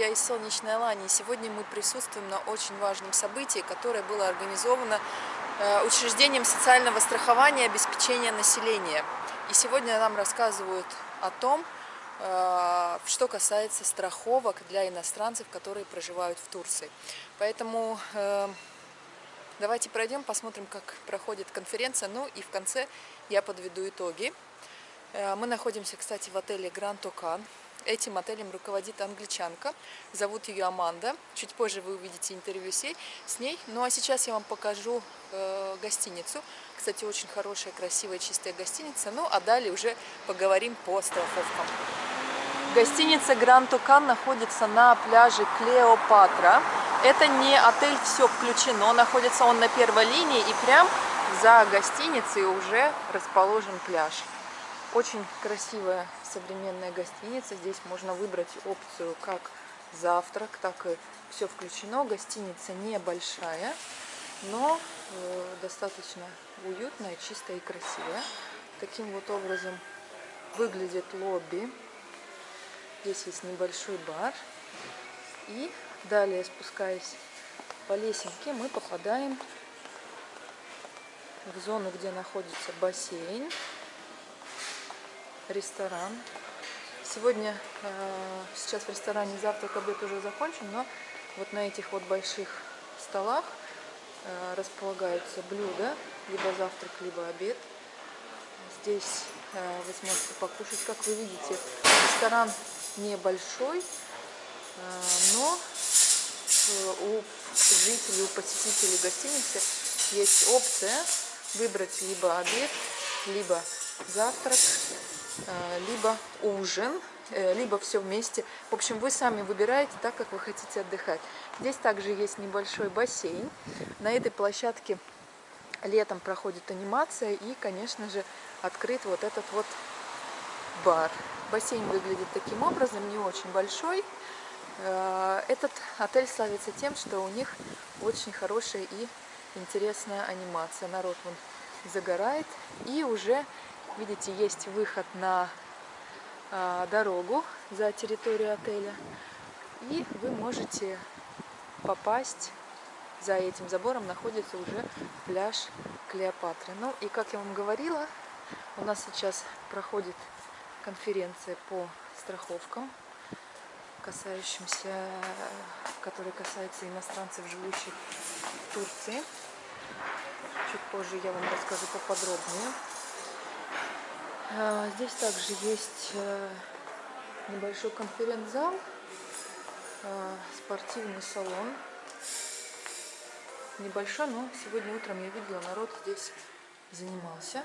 друзья из солнечной Алании. Сегодня мы присутствуем на очень важном событии, которое было организовано э, учреждением социального страхования и обеспечения населения. И сегодня нам рассказывают о том, э, что касается страховок для иностранцев, которые проживают в Турции. Поэтому э, давайте пройдем, посмотрим, как проходит конференция. Ну и в конце я подведу итоги. Мы находимся, кстати, в отеле Гранд Окан. Этим отелем руководит англичанка, зовут ее Аманда. Чуть позже вы увидите интервью с ней. Ну а сейчас я вам покажу э, гостиницу. Кстати, очень хорошая, красивая, чистая гостиница. Ну а далее уже поговорим по страховкам. Гостиница Гранд Тукан находится на пляже Клеопатра. Это не отель «Все включено», находится он на первой линии и прям за гостиницей уже расположен пляж. Очень красивая современная гостиница. Здесь можно выбрать опцию как завтрак, так и все включено. Гостиница небольшая, но э, достаточно уютная, чистая и красивая. Таким вот образом выглядит лобби. Здесь есть небольшой бар. И далее, спускаясь по лесенке, мы попадаем в зону, где находится бассейн ресторан. Сегодня, э, сейчас в ресторане завтрак, обед уже закончен, но вот на этих вот больших столах э, располагаются блюда, либо завтрак, либо обед. Здесь э, вы сможете покушать, как вы видите, ресторан небольшой, но у жителей, у посетителей гостиницы есть опция выбрать либо обед, либо завтрак, либо ужин, э, либо все вместе. В общем, вы сами выбираете так, как вы хотите отдыхать. Здесь также есть небольшой бассейн. На этой площадке летом проходит анимация и, конечно же, открыт вот этот вот бар. Бассейн выглядит таким образом, не очень большой. Э, этот отель славится тем, что у них очень хорошая и интересная анимация. Народ вон загорает и уже Видите, есть выход на э, дорогу за территорию отеля. И вы можете попасть, за этим забором находится уже пляж Клеопатры. Ну и как я вам говорила, у нас сейчас проходит конференция по страховкам, касающимся, которая касается иностранцев, живущих в Турции. Чуть позже я вам расскажу поподробнее. А, здесь также есть э, небольшой конференц-зал, а, спортивный салон. Небольшой, но сегодня утром я видела, народ здесь занимался.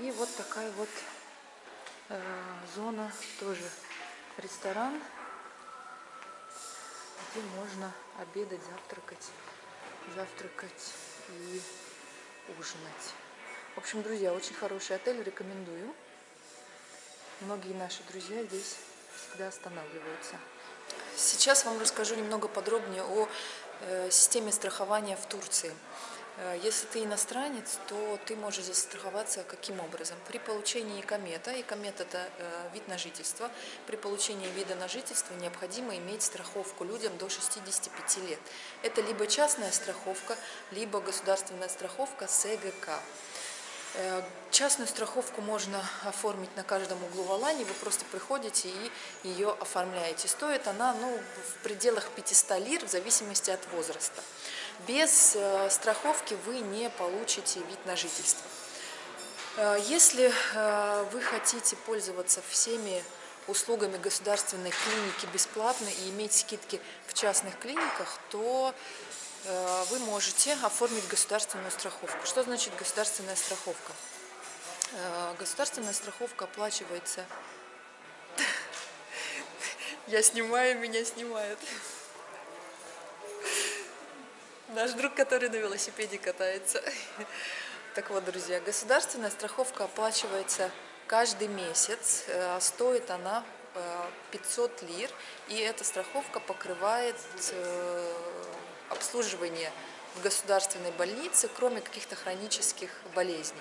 И вот такая вот э, зона, тоже ресторан, где можно обедать, завтракать, завтракать и ужинать. В общем, друзья, очень хороший отель, рекомендую. Многие наши друзья здесь всегда останавливаются. Сейчас вам расскажу немного подробнее о э, системе страхования в Турции. Э, если ты иностранец, то ты можешь застраховаться каким образом? При получении комета, и комет это э, вид на жительство, при получении вида на жительство необходимо иметь страховку людям до 65 лет. Это либо частная страховка, либо государственная страховка СГК. Э, частную страховку можно оформить на каждом углу в Алании. Вы просто приходите и ее оформляете. Стоит она ну, в пределах 500 лир в зависимости от возраста. Без э, страховки вы не получите вид на жительство. Э, если вы хотите пользоваться всеми услугами государственной клиники бесплатно и иметь скидки в частных клиниках, то вы можете оформить государственную страховку. Что значит государственная страховка? Э, государственная страховка оплачивается... Я снимаю, меня снимают. Наш друг, который на велосипеде катается. Так вот, друзья, государственная страховка оплачивается каждый месяц. Э, стоит она 500 лир. И эта страховка покрывает обслуживание в государственной больнице, кроме каких-то хронических болезней.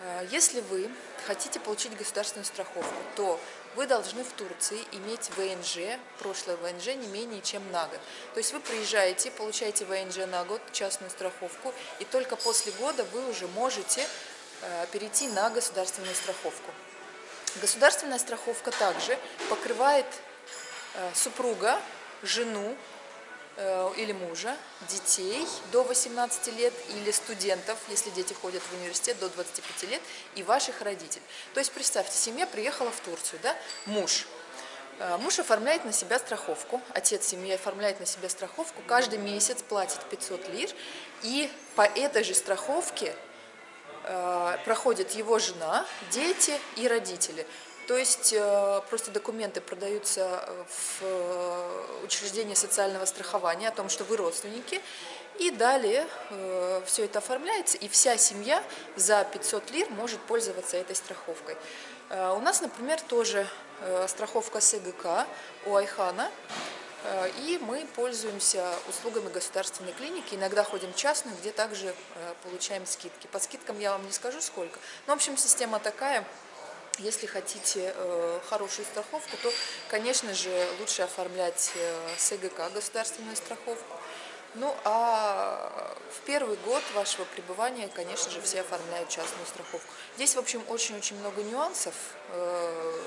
Э, Если вы хотите получить государственную страховку, то вы должны в Турции иметь ВНЖ, прошлое ВНЖ не менее чем на год. То есть вы приезжаете, получаете ВНЖ на год, частную страховку, и только после года вы уже можете э, перейти на государственную страховку. Государственная страховка также покрывает э, супруга, жену или мужа, детей до 18 лет или студентов, если дети ходят в университет до 25 лет, и ваших родителей. То есть представьте, семья приехала в Турцию, да, муж. Э, Муж оформляет на себя страховку, отец семьи оформляет на себя страховку, каждый месяц платит 500 лир, и по этой же страховке э, проходит его жена, дети и родители. То есть э, просто документы продаются в э, учреждение социального страхования о том, что вы родственники, и далее э, все это оформляется, и вся семья за 500 лир может пользоваться этой страховкой. Э, У нас, например, тоже э, страховка СГК у Айхана, Э, И мы пользуемся услугами государственной клиники, иногда ходим в частную, где также э, получаем скидки. По скидкам я вам не скажу сколько. Но, в общем, система такая. Если хотите э, хорошую страховку, то, конечно же, лучше оформлять э, СГК, государственную страховку. Ну, а в первый год вашего пребывания, конечно же, все оформляют частную страховку. Здесь, в общем, очень-очень много нюансов. э,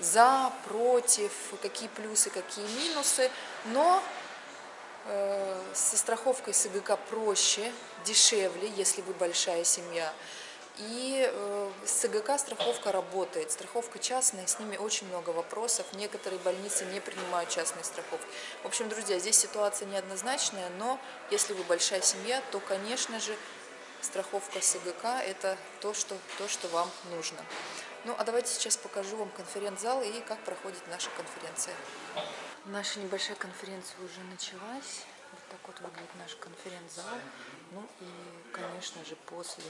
за, против, какие плюсы, какие минусы, но э, со страховкой СГК проще, дешевле, если вы большая семья. И э, с СГК страховка работает, страховка частная, с ними очень много вопросов. Некоторые больницы не принимают частные страховки. В общем, друзья, здесь ситуация неоднозначная, но если вы большая семья, то, конечно же, страховка СГК – это то что, то, что вам нужно. Ну, а давайте сейчас покажу вам конференц-зал и как проходит наша конференция. Наша небольшая конференция уже началась. Вот так вот выглядит наш конференц-зал. Ну и, конечно же, после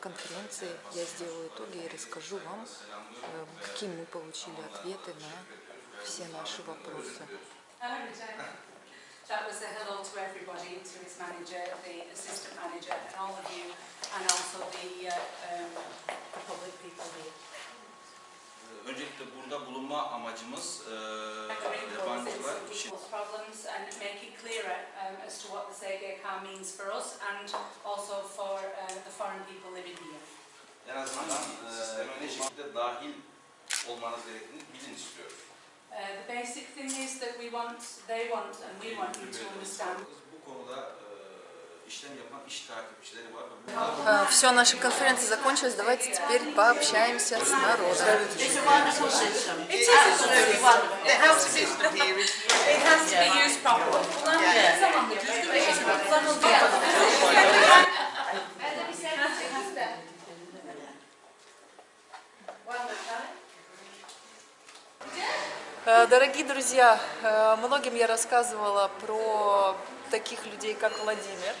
конференции я сделаю итоги и расскажу вам, э, какие мы получили ответы на все наши вопросы. That was a hello to everybody, to his manager, the assistant manager, and all of you, and also the, uh, um, the public people here. Öncelikle burada bulunma amacımız e, yabancılar some için people's problems and make it clearer um, as to what the SEGEK means for us and also for uh, the foreign people living here. en azından e, ne şekilde dahil olmanız gerektiğini bilin istiyoruz. Uh, the basic thing is that we want, they want, and we want you to understand Bu konuda Все, наша конференция закончилась. Давайте теперь пообщаемся с народом. Э, Дорогие друзья, э, многим я рассказывала про таких людей, как Владимир.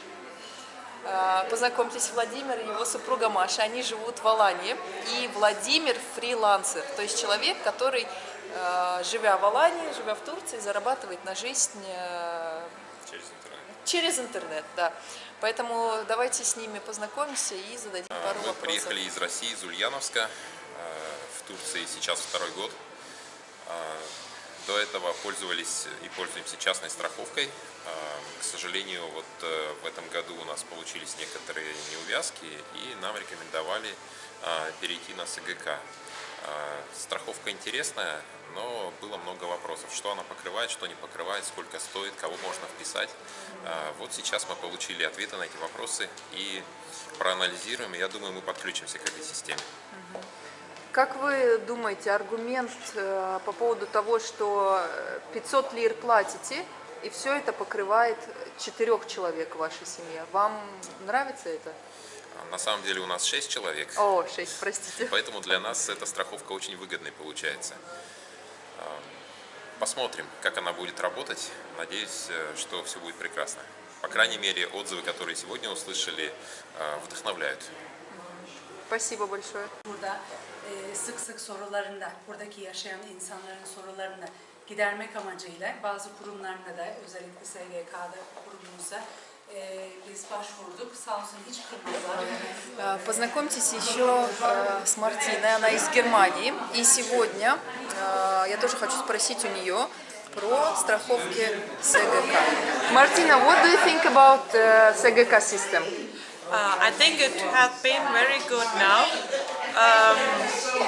Э, Познакомьтесь, Владимир и его супруга Маша, они живут в Алании. И Владимир фрилансер, то есть человек, который, э, живя в Алании, живя в Турции, зарабатывает на жизнь э, Через интернет. через интернет. Да. Поэтому давайте с ними познакомимся и зададим пару Мы вопросов. приехали из России, из Ульяновска, в Турции сейчас второй год. До этого пользовались и пользуемся частной страховкой. А, К сожалению, вот э, в этом году у нас получились некоторые неувязки, и нам рекомендовали а, перейти на СГК. А, Страховка интересная, но было много вопросов, что она покрывает, что не покрывает, сколько стоит, кого можно вписать. Вот сейчас мы получили ответы на эти вопросы и проанализируем, и я думаю, мы подключимся к этой системе. Как вы думаете, аргумент э, по поводу того, что э, 500 лир платите, и все это покрывает четырех человек в вашей семье, вам нравится это? На самом деле у нас 6 человек, О, 6, простите. поэтому для нас эта страховка очень выгодной получается. А, Посмотрим, как она будет работать. Надеюсь, э, что все будет прекрасно. По крайней мере, отзывы, которые сегодня услышали, э, вдохновляют. Спасибо большое. Burada e, sık sık sorularında, buradaki yaşayan insanların sorularını gidermek amacıyla bazı kurumlarına da özellikle SGK'da kurumumuza e, e, biz başvurduk. Sağ olsun hiç kırmadılar. Э, Познакомьтесь еще э, с Мартиной, она из Германии. И сегодня э, я тоже хочу спросить у нее про страховки СГК. Мартина, what do you think about uh, СГК system? Uh, I think it has been very good now. um,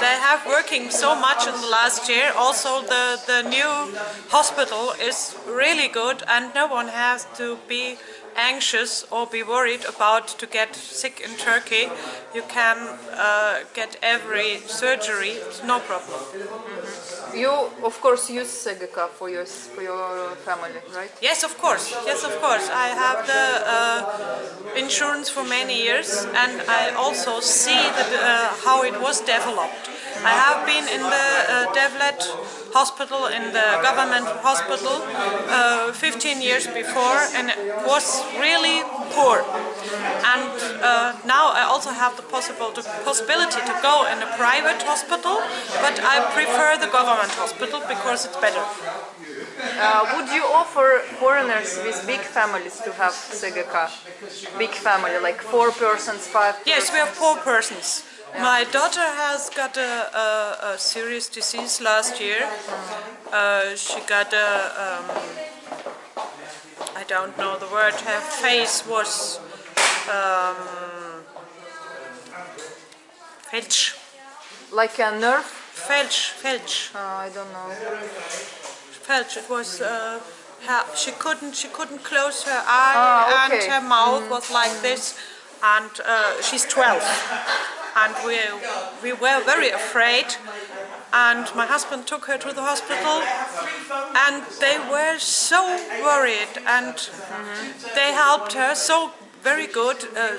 they have working so much in the last year. Also, the, the new hospital is really good and no one has to be anxious or be worried about to get sick in Turkey. You can uh, get every surgery, no problem. Mm-hmm. You, of course, use Segeka for your, for your family, right? Yes, of course. Yes, of course. I have the... Uh, insurance for many years, and I also see that, uh, how it was developed. I have been in the uh, Devlet hospital, in the government hospital, uh, 15 years before, and it was really poor. And uh, now I also have the possible possibility to go in a private hospital, but I prefer the government hospital because it's better. Uh, would you offer foreigners with big families to have sega car? Big family, like four persons, five persons? Yes, we have four persons. Yeah. My daughter has got a, a, a serious disease last year. Uh, she got a, um, I don't know the word, her face was um, felch. Like a nerve? Felch, felch. Oh, I don't know felch. It was, uh, her, she couldn't, she couldn't close her eye Ah, and her mouth was like this. And uh, she's 12 and we, we were very afraid. And my husband took her to the hospital. And they were so worried. And they helped her so very good. Uh,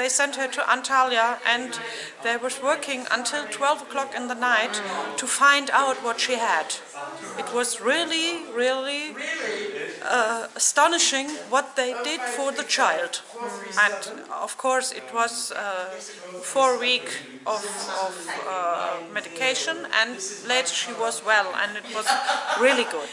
they sent her to Antalya and they was working until 12 o'clock in the night to find out what she had. It was really, really uh, astonishing what they did for the child. And of course it was uh, four week of, of uh, medication and later she was well and it was really good.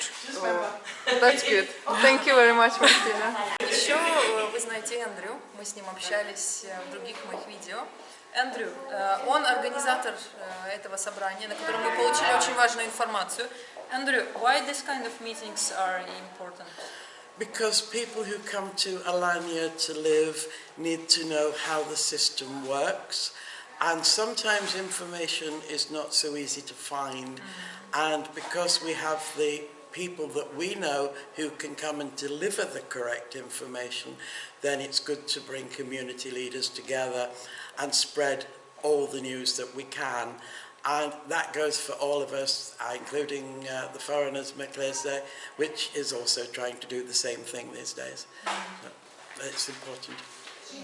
That's good. Thank you very much, Мартина. Еще э, вы знаете Эндрю, мы с ним общались э, в других моих видео. Эндрю, э, он организатор э, этого собрания, на котором мы получили очень важную информацию. Andrew, why this kind of meetings are important? Because people who come to Alanya to live need to know how the system works and sometimes information is not so easy to find and because we have the people that we know who can come and deliver the correct information then it's good to bring community leaders together and spread all the news that we can and that goes for all of us, uh, including uh, the foreigners, Meklese, which is also trying to do the same thing these days. So it's important.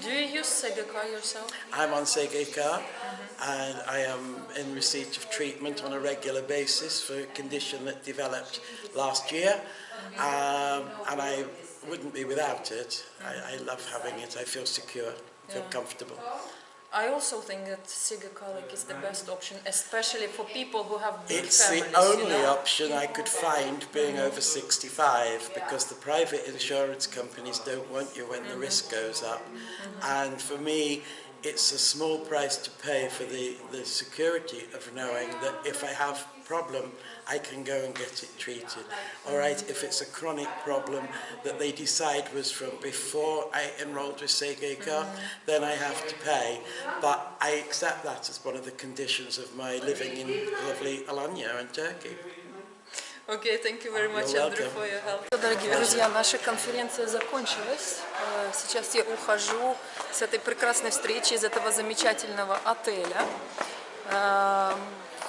Do you use Sega car yourself? I'm on Sega car, mm -hmm. and I am in receipt of treatment on a regular basis for a condition that developed last year, um, and I wouldn't be without it. I, I love having it. I feel secure, I feel yeah. comfortable. I also think that Siga Kalik is the best option, especially for people who have big It's families, the only you know? option I could find being over 65 because the private insurance companies don't want you when the risk goes up. Mm-hmm. And for me, it's a small price to pay for the, the security of knowing that if I have a problem, I can go and get it treated. All right, if it's a chronic problem that they decide was from before I enrolled with Segeka, then I have to pay. But I accept that as one of the conditions of my living in lovely Alanya in Turkey. Окей, thank you very much, You're Andrew, for your help. Дорогие друзья, наша конференция закончилась. Э, Сейчас я ухожу с этой прекрасной встречи из этого замечательного отеля. Эм,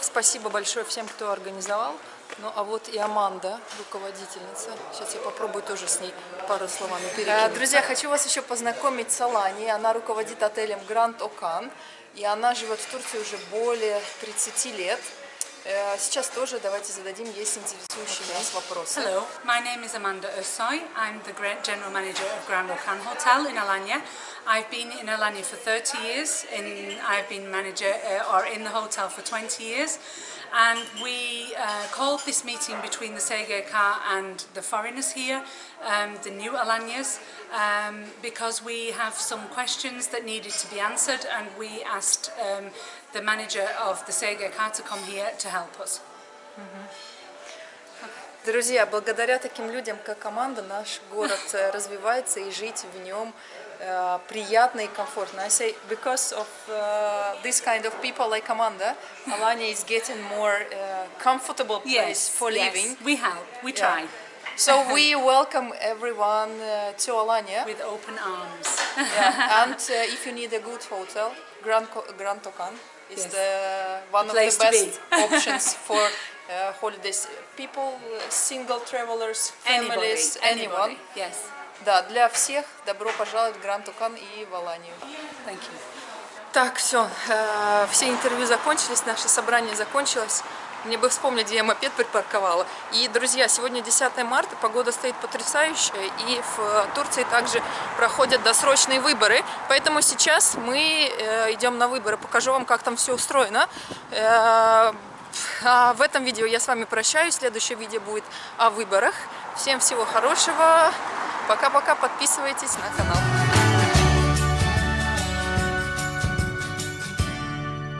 Спасибо большое всем, кто организовал. Ну, а вот и Аманда, руководительница. Сейчас я попробую тоже с ней пару словами перекинуть. Друзья, хочу вас еще познакомить с Алани. Она руководит отелем Гранд Окан. И она живет в Турции уже более 30 лет. Э, Сейчас тоже давайте зададим ей интересующие нас вопросы. Hello, my name is Amanda Ersoy. I'm the Gra- General Manager of Grand Okan Hotel in Alanya. I've been in Alanya for 30 years. In, I've been manager uh, or in the hotel for 20 years. And we uh, called this meeting between the SEGK and the foreigners here, um, the new Alanyas, um, because we have some questions that needed to be answered and we asked um, the manager of the Sega car to come here to help us. Друзья, благодаря таким людям, как команда, наш город э, развивается и жить в нем э, приятно и комфортно. I say because of uh, this kind of people like Amanda, Alanya is getting more uh, comfortable place for living. we help, we Yeah. So we welcome everyone uh, to Alanya. with open arms. Yeah. And uh, if you need a good hotel, Grand, Co- Grand Tokan is Yes. the one of Place the best be. options for uh, holidays. People, uh, single travelers, Anybody, families, anyone. anybody. Yes, Да, для всех добро пожаловать в Гранд Тукан и в Аланию. thank you. Так, все, все интервью закончились, наше собрание закончилось. Мне бы вспомнить, где я мопед припарковала. И, друзья, сегодня 10 марта, погода стоит потрясающая, и в Турции также проходят досрочные выборы. Поэтому сейчас мы э, идем на выборы, покажу вам, как там все устроено. Э, а в этом видео я с вами прощаюсь, следующее видео будет о выборах. Всем всего хорошего, пока-пока, подписывайтесь на канал.